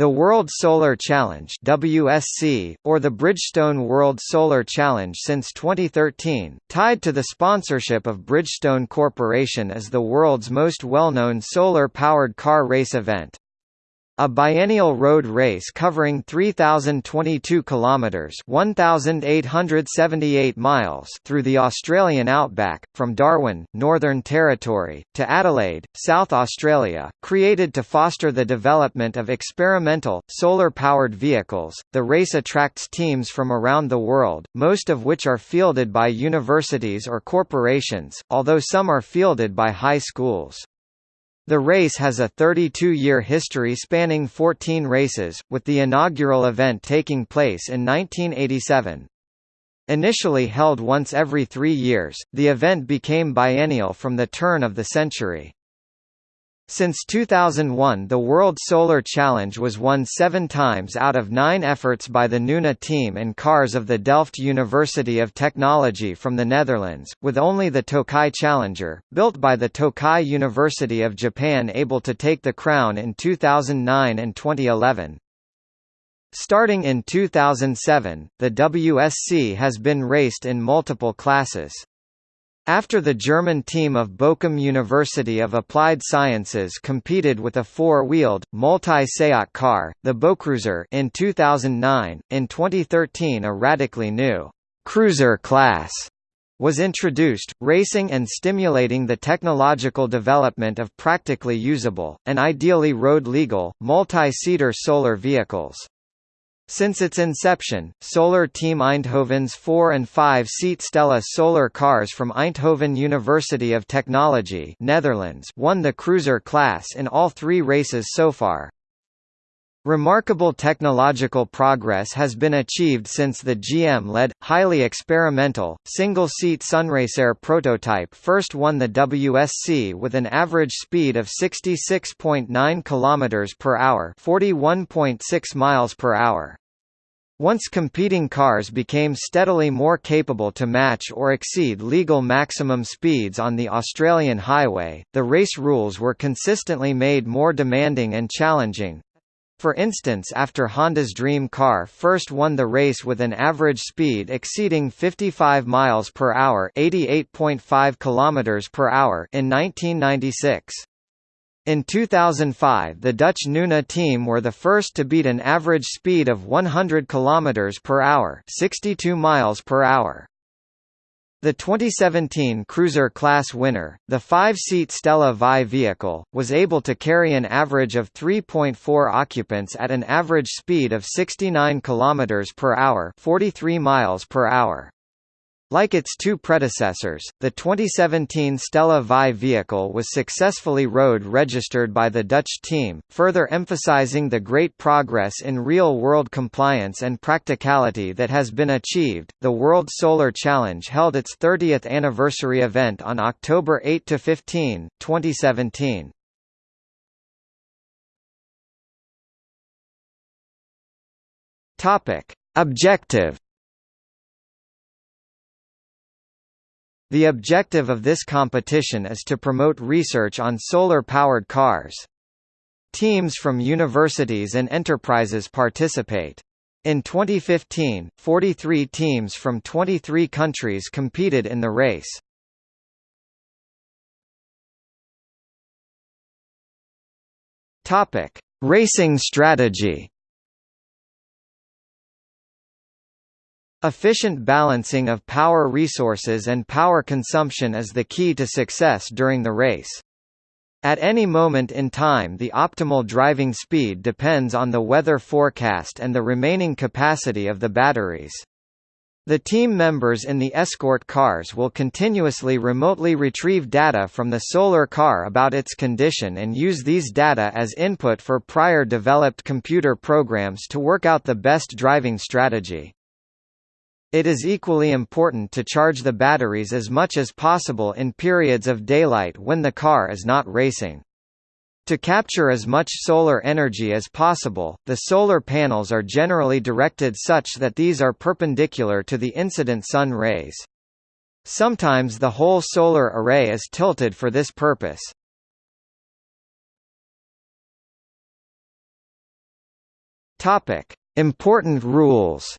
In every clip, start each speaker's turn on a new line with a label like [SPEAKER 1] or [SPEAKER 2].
[SPEAKER 1] The World Solar Challenge WSC, or the Bridgestone World Solar Challenge since 2013, tied to the sponsorship of Bridgestone Corporation is the world's most well-known solar-powered car race event. A biennial road race covering 3022 kilometers, 1878 miles through the Australian outback from Darwin, Northern Territory, to Adelaide, South Australia, created to foster the development of experimental solar-powered vehicles. The race attracts teams from around the world, most of which are fielded by universities or corporations, although some are fielded by high schools. The race has a 32-year history spanning 14 races, with the inaugural event taking place in 1987. Initially held once every three years, the event became biennial from the turn of the century. Since 2001 the World Solar Challenge was won seven times out of nine efforts by the Nuna team and cars of the Delft University of Technology from the Netherlands, with only the Tokai Challenger, built by the Tokai University of Japan able to take the crown in 2009 and 2011. Starting in 2007, the WSC has been raced in multiple classes. After the German team of Bochum University of Applied Sciences competed with a four-wheeled, multi-SEAT car, the Bocruiser in 2009, in 2013 a radically new «cruiser class» was introduced, racing and stimulating the technological development of practically usable, and ideally road-legal, multi-seater solar vehicles. Since its inception, Solar Team Eindhoven's 4 and 5-seat Stella solar cars from Eindhoven University of Technology Netherlands won the cruiser class in all three races so far. Remarkable technological progress has been achieved since the GM-led, highly experimental, single-seat Sunracer prototype first won the WSC with an average speed of 66.9 km per hour, 41.6 miles per hour. Once competing cars became steadily more capable to match or exceed legal maximum speeds on the Australian highway, the race rules were consistently made more demanding and challenging. For instance after Honda's Dream car first won the race with an average speed exceeding 55 miles per hour, 88.5 kilometers per hour in 1996. In 2005 the Dutch Nuna team were the first to beat an average speed of 100 km per hour 62 miles per hour. The 2017 Cruiser class winner, the five-seat Stella Vie vehicle, was able to carry an average of 3.4 occupants at an average speed of 69 km per hour 43 miles per hour. Like its two predecessors, the 2017 Stella Vie vehicle was successfully road registered by the Dutch team, further emphasizing the great progress in real-world compliance and practicality that has been achieved. The World Solar Challenge held its 30th anniversary event on October 8 to 15, 2017. Topic: Objective The objective of this competition is to promote research on solar-powered cars. Teams from universities and enterprises participate. In 2015, 43 teams from 23 countries competed in the race. Racing strategy. Efficient balancing of power resources and power consumption is the key to success during the race. At any moment in time the optimal driving speed depends on the weather forecast and the remaining capacity of the batteries. The team members in the escort cars will continuously remotely retrieve data from the solar car about its condition and use these data as input for prior developed computer programs to work out the best driving strategy. It is equally important to charge the batteries as much as possible in periods of daylight when the car is not racing. To capture as much solar energy as possible, the solar panels are generally directed such that these are perpendicular to the incident sun rays. Sometimes the whole solar array is tilted for this purpose. Important rules.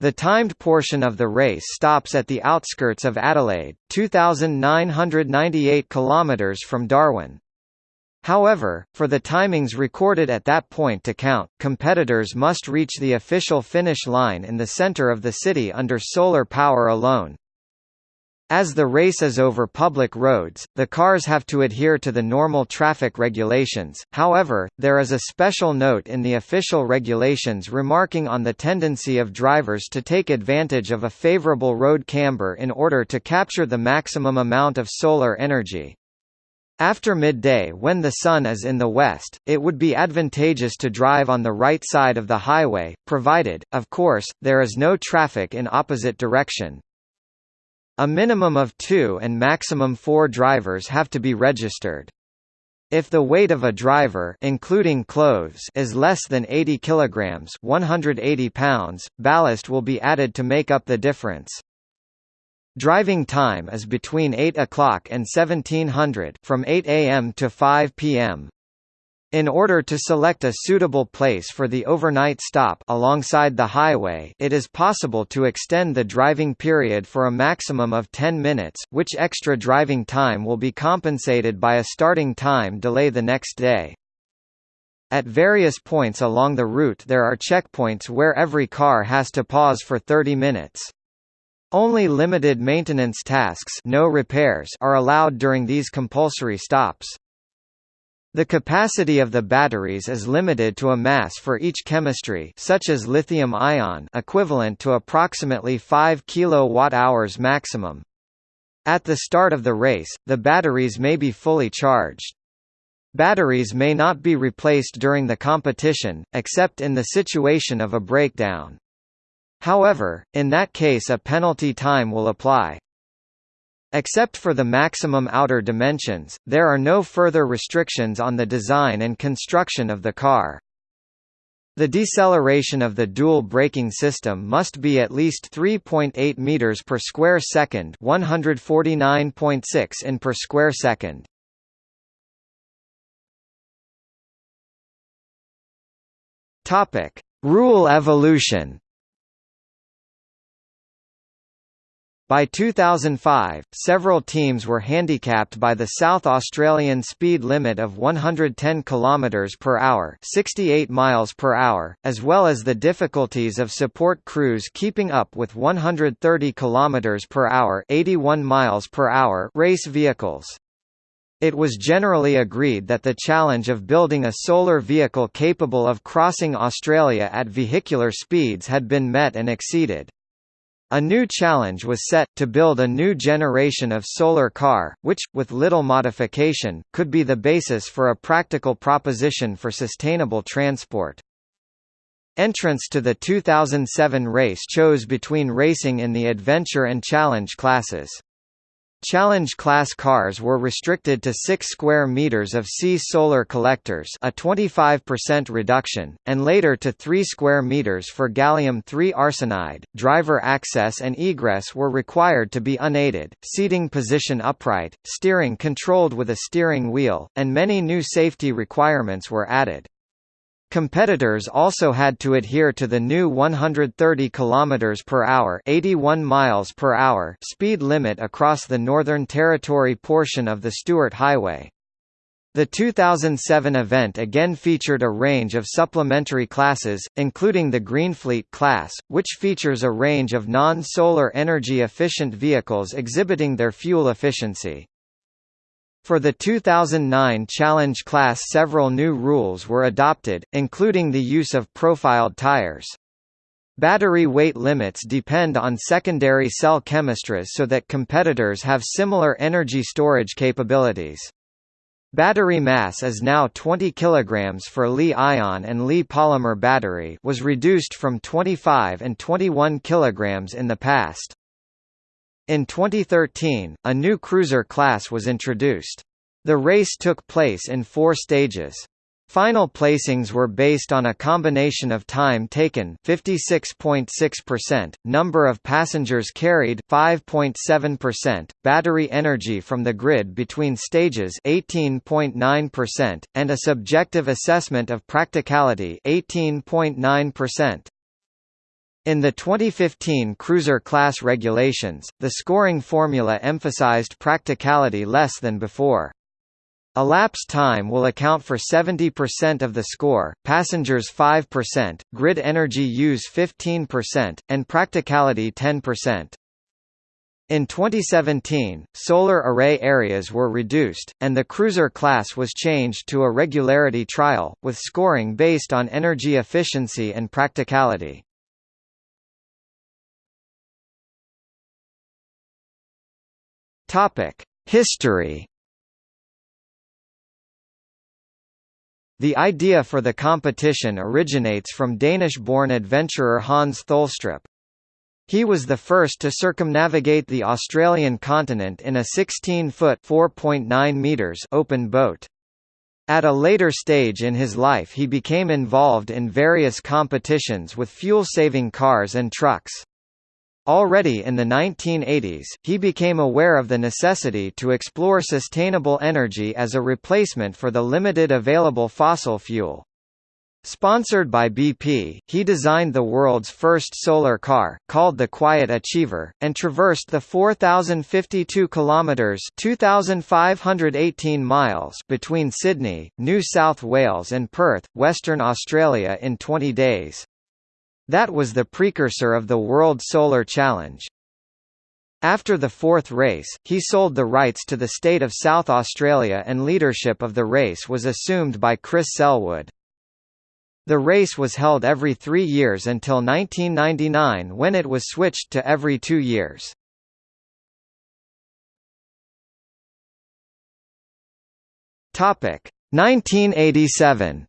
[SPEAKER 1] The timed portion of the race stops at the outskirts of Adelaide, 2998 kilometers from Darwin. However, for the timings recorded at that point to count, competitors must reach the official finish line in the center of the city under solar power alone. As the race is over public roads, the cars have to adhere to the normal traffic regulations, however, there is a special note in the official regulations remarking on the tendency of drivers to take advantage of a favorable road camber in order to capture the maximum amount of solar energy. After midday when the sun is in the west, it would be advantageous to drive on the right side of the highway, provided, of course, there is no traffic in opposite direction. A minimum of two and maximum four drivers have to be registered. If the weight of a driver including clothes is less than 80 kilograms, 180 pounds, ballast will be added to make up the difference. Driving time is between 8 o'clock and 1700 from 8 a.m. to 5 p.m. In order to select a suitable place for the overnight stop alongside the highway it is possible to extend the driving period for a maximum of 10 minutes, which extra driving time will be compensated by a starting time delay the next day. At various points along the route there are checkpoints where every car has to pause for 30 minutes. Only limited maintenance tasks no repairs are allowed during these compulsory stops. The capacity of the batteries is limited to a mass for each chemistry such as lithium-ion equivalent to approximately 5 kWh maximum. At the start of the race, the batteries may be fully charged. Batteries may not be replaced during the competition, except in the situation of a breakdown. However, in that case a penalty time will apply. Except for the maximum outer dimensions, there are no further restrictions on the design and construction of the car. The deceleration of the dual braking system must be at least 3.8 meters per square second, 149.6 in per square second. Topic: Rule evolution. By 2005, several teams were handicapped by the South Australian speed limit of 110 km per hour, 68 miles per hour, as well as the difficulties of support crews keeping up with 130 km per hour, 81 miles per hour race vehicles. It was generally agreed that the challenge of building a solar vehicle capable of crossing Australia at vehicular speeds had been met and exceeded. A new challenge was set, to build a new generation of solar car, which, with little modification, could be the basis for a practical proposition for sustainable transport. Entrants to the 2007 race chose between racing in the Adventure and Challenge classes. Challenge class cars were restricted to 6 square meters of C solar collectors, a 25% reduction, and later to 3 square meters for gallium-3 arsenide. Driver access and egress were required to be unaided, seating position upright, steering controlled with a steering wheel, and many new safety requirements were added. Competitors also had to adhere to the new 130 km per hour, 81 miles per hour speed limit across the Northern Territory portion of the Stuart Highway. The 2007 event again featured a range of supplementary classes, including the Greenfleet class, which features a range of non-solar energy efficient vehicles exhibiting their fuel efficiency. For the 2009 Challenge class several new rules were adopted, including the use of profiled tires. Battery weight limits depend on secondary cell chemistries so that competitors have similar energy storage capabilities. Battery mass is now 20 kg for Li-ion and Li-polymer battery was reduced from 25 and 21 kg in the past. In 2013, a new cruiser class was introduced. The race took place in four stages. Final placings were based on a combination of time taken 56.6%, number of passengers carried 5.7%, battery energy from the grid between stages 18.9%, and a subjective assessment of practicality 18.9%. In the 2015 cruiser class regulations, the scoring formula emphasized practicality less than before. Elapsed time will account for 70% of the score, passengers 5%, grid energy use 15%, and practicality 10%. In 2017, solar array areas were reduced, and the cruiser class was changed to a regularity trial, with scoring based on energy efficiency and practicality. History The idea for the competition originates from Danish-born adventurer Hans Tholstrup. He was the first to circumnavigate the Australian continent in a 16-foot (4.9 meters) open boat. At a later stage in his life he became involved in various competitions with fuel-saving cars and trucks. Already in the 1980s, he became aware of the necessity to explore sustainable energy as a replacement for the limited available fossil fuel. Sponsored by BP, he designed the world's first solar car, called the Quiet Achiever, and traversed the 4,052 kilometres (2,518 miles) between Sydney, New South Wales and Perth, Western Australia in 20 days. That was the precursor of the World Solar Challenge. After the fourth race, he sold the rights to the state of South Australia and leadership of the race was assumed by Chris Selwood. The race was held every three years until 1999 when it was switched to every two years. Topic 1987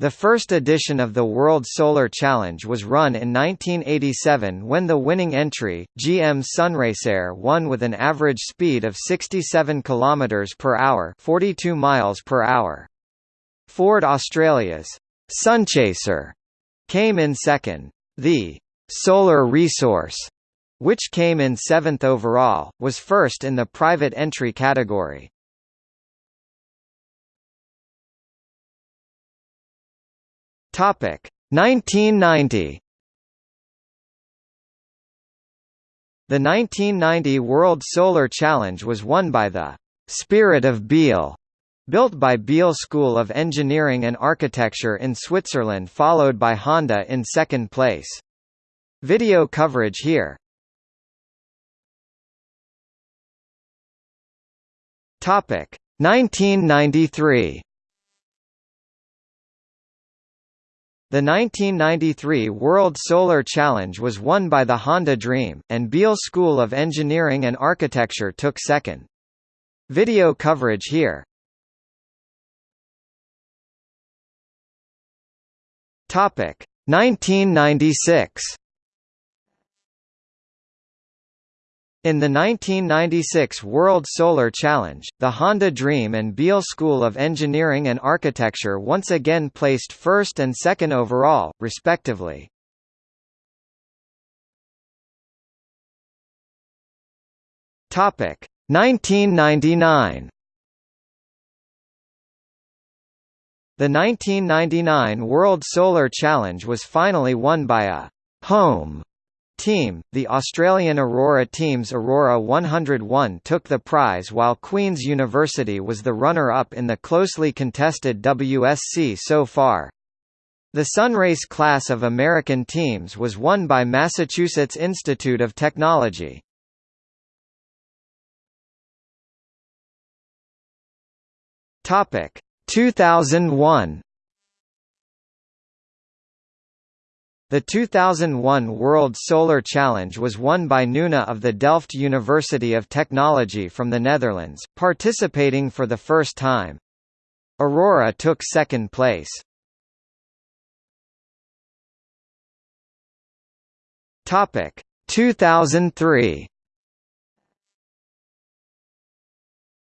[SPEAKER 1] The first edition of the World Solar Challenge was run in 1987 when the winning entry, GM Sunracer won with an average speed of 67 km per hour, 42 miles per hour. Ford Australia's Sunchaser came in second. The Solar Resource, which came in seventh overall, was first in the private entry category. Topic 1990. The 1990 World Solar Challenge was won by the Spirit of Biel, built by Biel School of Engineering and Architecture in Switzerland followed by Honda in second place. Video coverage here. Topic 1993. The 1993 World Solar Challenge was won by the Honda Dream, and Biel School of Engineering and Architecture took second. Video coverage here. Topic 1996. In the 1996 World Solar Challenge, the Honda Dream and Biel School of Engineering and Architecture once again placed first and second overall, respectively. Topic 1999. The 1999 World Solar Challenge was finally won by a home Team, the Australian Aurora team's Aurora 101 took the prize while Queen's University was the runner-up in the closely contested WSC so far. The Sunrace class of American teams was won by Massachusetts Institute of Technology. Topic 2001 The 2001 World Solar Challenge was won by Nuna of the Delft University of Technology from the Netherlands, participating for the first time. Aurora took second place. Topic 2003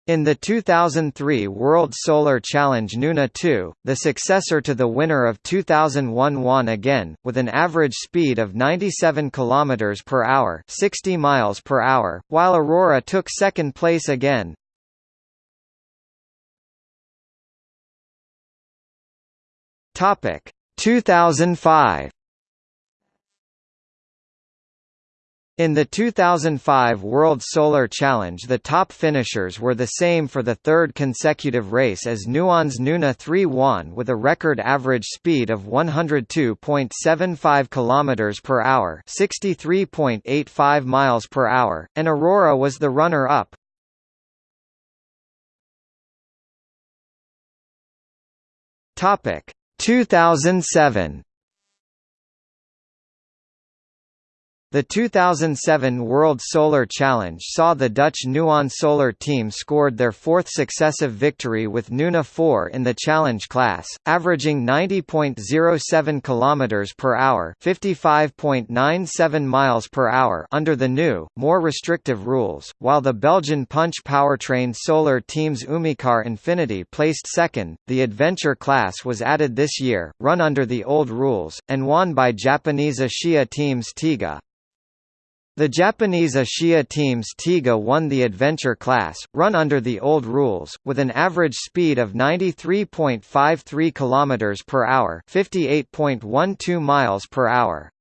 [SPEAKER 1] In the 2003 World Solar Challenge Nuna 2, the successor to the winner of 2001 won again, with an average speed of 97 km per hour 60 miles per hour, while Aurora took second place again. Topic 2005 In the 2005 World Solar Challenge the top finishers were the same for the third consecutive race as Nuon's Nuna 3 won with a record average speed of 102.75 km per hour 63.85 miles per hour, and Aurora was the runner-up. Topic 2007 The 2007 World Solar Challenge saw the Dutch Nuon Solar team scored their fourth successive victory with Nuna 4 in the challenge class, averaging 90.07 km per hour, 55.97 miles per hour under the new, more restrictive rules, while the Belgian Punch powertrain solar team's Umicar Infinity placed second. The adventure class was added this year, run under the old rules, and won by Japanese Ashiya teams Tiga, the Japanese Ashiya teams Tiga won the adventure class, run under the old rules, with an average speed of 93.53 km per hour, 58.12 miles per hour.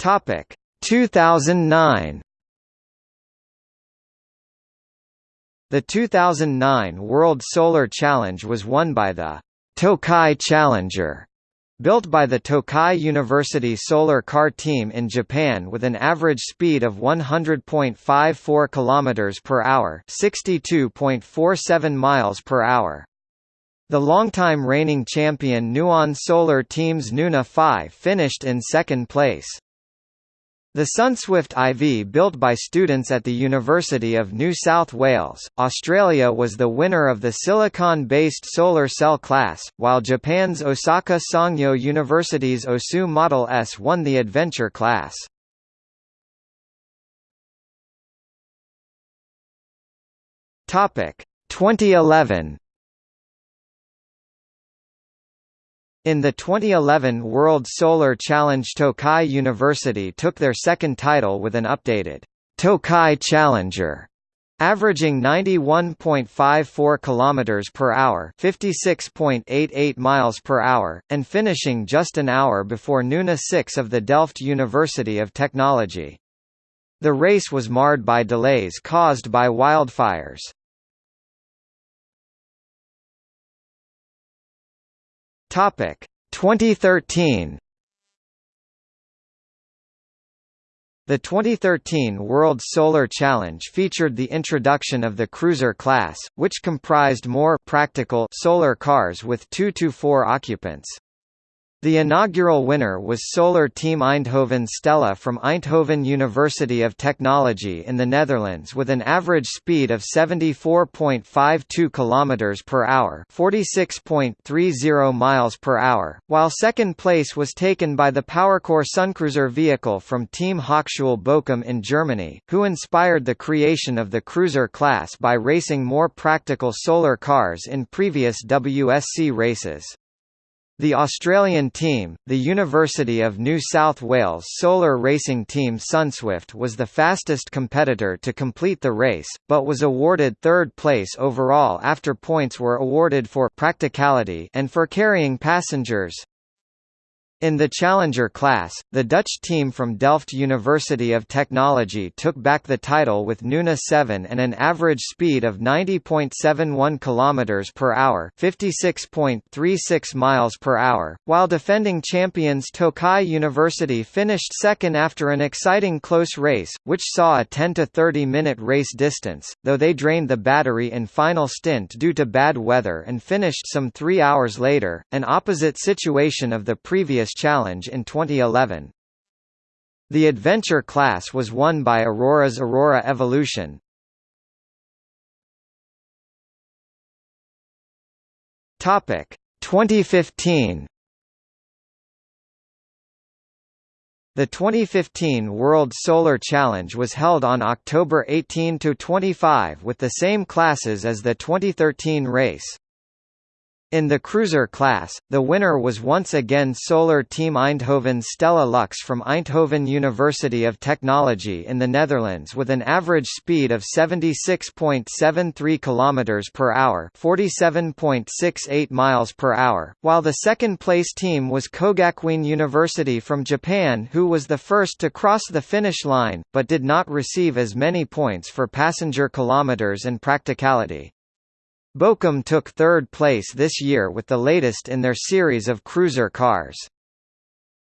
[SPEAKER 1] Topic 2009. The 2009 World Solar Challenge was won by the Tokai Challenger Built by the Tokai University Solar Car Team in Japan with an average speed of 100.54 km per hour, 62.47 miles per hour. The longtime reigning champion Nuon Solar Team's Nuna 5 finished in second place. The Sunswift IV built by students at the University of New South Wales, Australia was the winner of the silicon-based solar cell class, while Japan's Osaka Sangyo University's Osu Model S won the adventure class. Topic 2011 In the 2011 World Solar Challenge Tokai University took their second title with an updated Tokai Challenger averaging 91.54 km per hour 56.88 miles per hour, and finishing just an hour before Nuna 6 of the Delft University of Technology. The race was marred by delays caused by wildfires. Topic 2013 The 2013 World Solar Challenge featured the introduction of the Cruiser class, which comprised more practical solar cars with 2 to 4 occupants. The inaugural winner was Solar Team Eindhoven Stella from Eindhoven University of Technology in the Netherlands with an average speed of 74.52 km per hour, 46.30 miles per hour, while second place was taken by the PowerCore Suncruiser vehicle from Team Hochschule Bochum in Germany, who inspired the creation of the cruiser class by racing more practical solar cars in previous WSC races. The Australian team, the University of New South Wales solar racing team Sunswift was the fastest competitor to complete the race, but was awarded third place overall after points were awarded for practicality and for carrying passengers. In the Challenger class, the Dutch team from Delft University of Technology took back the title with Nuna 7 and an average speed of 90.71 km per hour, 56.36 miles per hour, while defending champions Tokai University finished second after an exciting close race, which saw a 10 to 30 minute race distance, though they drained the battery in final stint due to bad weather and finished some 3 hours later, an opposite situation of the previous Challenge in 2011. The adventure class was won by Aurora's Aurora Evolution. Topic 2015. The 2015 World Solar Challenge was held on October 18 to 25, with the same classes as the 2013 race. In the cruiser class, the winner was once again Solar Team Eindhoven's Stella Lux from Eindhoven University of Technology in the Netherlands with an average speed of 76.73 km per hour, 47.68 miles per hour, while the second place team was Kogakuin University from Japan who was the first to cross the finish line, but did not receive as many points for passenger kilometers and practicality. Bochum took third place this year with the latest in their series of cruiser cars.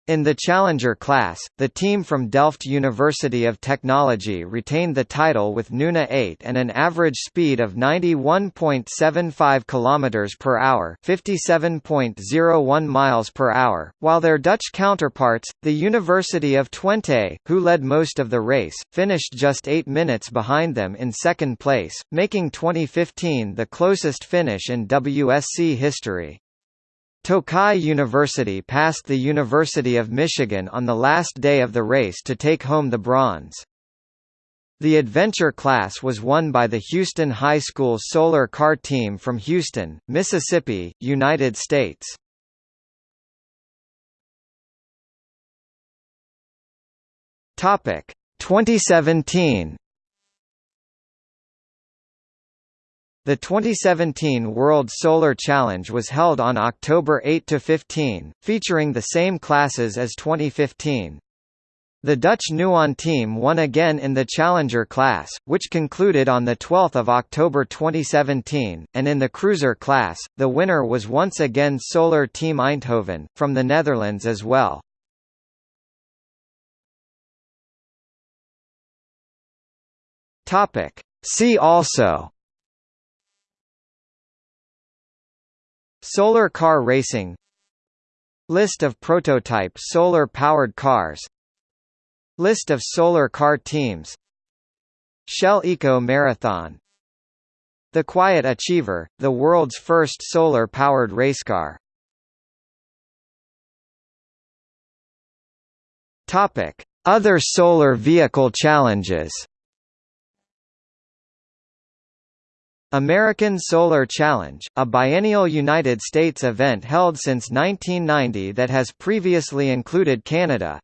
[SPEAKER 1] In the Challenger class, the team from Delft University of Technology retained the title with Nuna 8 and an average speed of 91.75 km per hour, 57.01 miles per hour, while their Dutch counterparts, the University of Twente, who led most of the race, finished just 8 minutes behind them in second place, making 2015 the closest finish in WSC history. Tokai University passed the University of Michigan on the last day of the race to take home the bronze. The adventure class was won by the Houston High School Solar Car Team from Houston, Mississippi, United States. Topic 2017 The 2017 World Solar Challenge was held on October 8–15, featuring the same classes as 2015. The Dutch Nuon team won again in the Challenger class, which concluded on 12 October 2017, and in the Cruiser class, the winner was once again Solar Team Eindhoven, from the Netherlands as well. See also Solar car racing List of prototype solar-powered cars List of solar car teams Shell Eco Marathon The Quiet Achiever, the world's first solar-powered racecar Other solar vehicle challenges American Solar Challenge, a biennial United States event held since 1990 that has previously included Canada.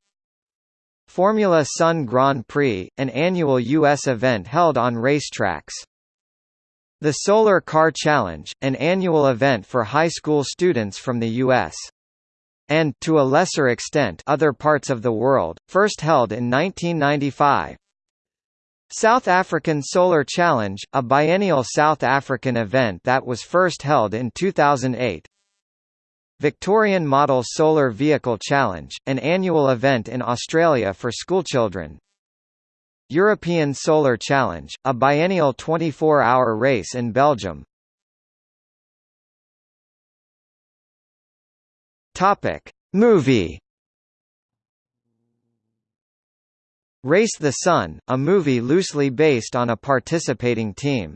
[SPEAKER 1] Formula Sun Grand Prix, an annual U.S. event held on racetracks. The Solar Car Challenge, an annual event for high school students from the U.S. and, to a lesser extent other parts of the world, first held in 1995. South African Solar Challenge, a biennial South African event that was first held in 2008. Victorian Model Solar Vehicle Challenge, an annual event in Australia for schoolchildren. European Solar Challenge, a biennial 24-hour race in Belgium. Topic: Movie Race the Sun, a movie loosely based on a participating team.